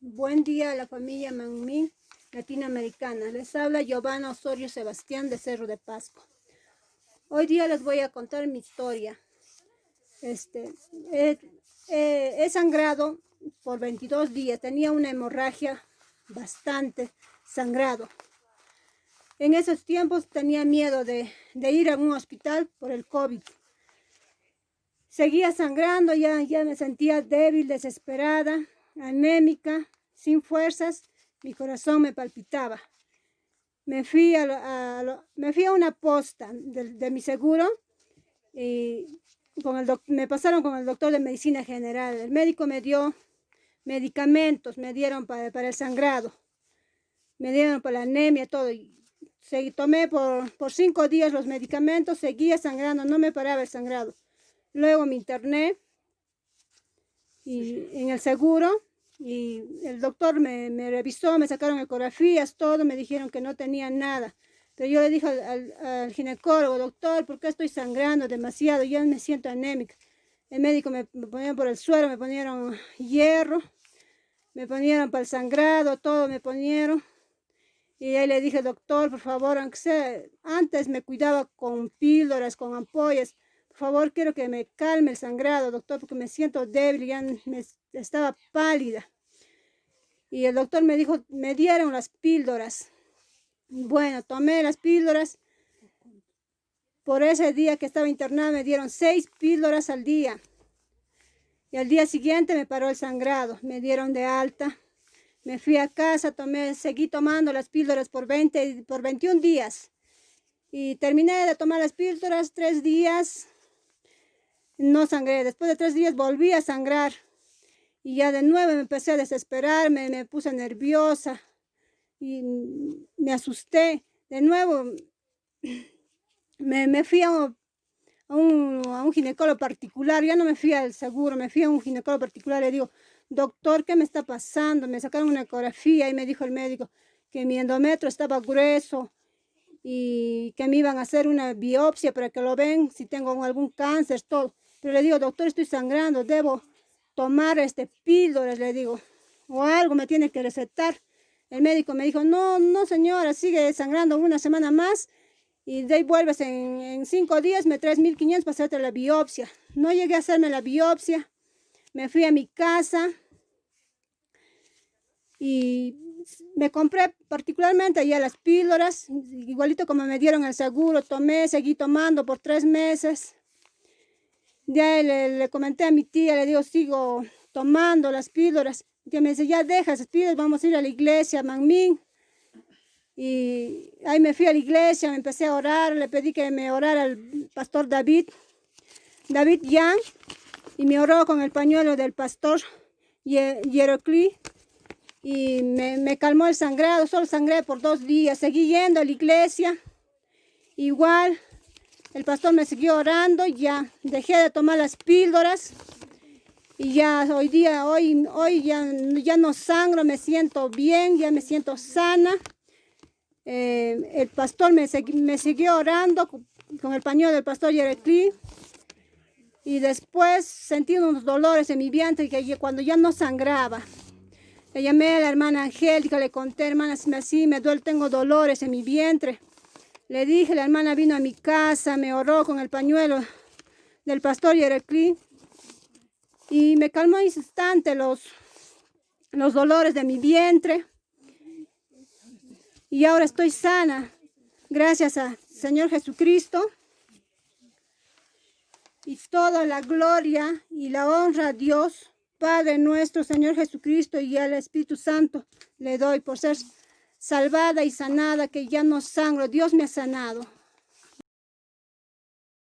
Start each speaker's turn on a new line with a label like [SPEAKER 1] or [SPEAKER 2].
[SPEAKER 1] Buen día a la familia Manmin latinoamericana. Les habla Giovanna Osorio Sebastián de Cerro de Pasco. Hoy día les voy a contar mi historia. Este, he, sangrado por 22 días. Tenía una hemorragia bastante sangrado. En esos tiempos tenía miedo de, de ir a un hospital por el COVID. Seguía sangrando, ya, ya me sentía débil, desesperada anémica, sin fuerzas, mi corazón me palpitaba. Me fui a, me fui a una posta de, mi seguro y con el me pasaron con el doctor de medicina general. El médico me dio medicamentos, me dieron para, para el sangrado, me dieron para la anemia, todo. Y tomé por, por cinco días los medicamentos, seguía sangrando, no me paraba el sangrado. Luego me interné y en el seguro y el doctor me, revisó, me sacaron ecografías, todo, me dijeron que no tenía nada. Pero yo le dije al, ginecólogo, doctor, ¿por qué estoy sangrando demasiado? Yo me siento anémica. El médico me, me ponían por el suelo, me ponieron hierro, me ponieron para el sangrado, todo me ponieron. Y ahí le dije, doctor, por favor, aunque antes me cuidaba con píldoras, con ampollas, por favor, quiero que me calme el sangrado, doctor, porque me siento débil, ya me, estaba pálida. Y el doctor me dijo, me dieron las píldoras. Bueno, tomé las píldoras. Por ese día que estaba internada me dieron seis píldoras al día. Y al día siguiente me paró el sangrado. Me dieron de alta. Me fui a casa, tomé, seguí tomando las píldoras por, 20, por 21 días. Y terminé de tomar las píldoras tres días no sangré. Después de tres días volví a sangrar. Y ya de nuevo me empecé a desesperarme, me puse nerviosa y me asusté. De nuevo me, fui a un, a un, ginecólogo particular, ya no me fui al seguro, me fui a un ginecólogo particular le digo, doctor, ¿qué me está pasando? Me sacaron una ecografía y me dijo el médico que mi endometrio estaba grueso y que me iban a hacer una biopsia para que lo ven si tengo algún cáncer, todo. Pero le digo, doctor, estoy sangrando, debo tomar este píldoras, le digo, o algo me tiene que recetar. El médico me dijo, no, no señora, sigue sangrando una semana más y de ahí vuelves en, cinco días, me traes 1500 para hacerte la biopsia. No llegué a hacerme la biopsia, me fui a mi casa y me compré particularmente allá las píldoras, igualito como me dieron el seguro, tomé, seguí tomando por tres meses. Ya le, comenté a mi tía, le digo, sigo tomando las píldoras. Y me dice, ya deja esas píldoras, vamos a ir a la iglesia, Manmin. Y ahí me fui a la iglesia, me empecé a orar, le pedí que me orara al pastor David, David Yang, y me oró con el pañuelo del pastor Yerocli, y me, me, calmó el sangrado, solo sangré por dos días, seguí yendo a la iglesia, igual el pastor me siguió orando, ya dejé de tomar las píldoras y ya hoy día, hoy, hoy ya, ya no sangro, me siento bien, ya me siento sana. Eh, el pastor me, me, siguió orando con, el pañuelo del pastor Yerecli y después sentí unos dolores en mi vientre que cuando ya no sangraba. Le llamé a la hermana Angélica, le conté, hermana, así me duele, tengo dolores en mi vientre. Le dije, la hermana vino a mi casa, me oró con el pañuelo del pastor Yerecli y me calmó instante los, los dolores de mi vientre. Y ahora estoy sana, gracias al Señor Jesucristo. Y toda la gloria y la honra a Dios, Padre nuestro, Señor Jesucristo y al Espíritu Santo, le doy por ser salvada y sanada, que ya no sangro. Dios me ha sanado.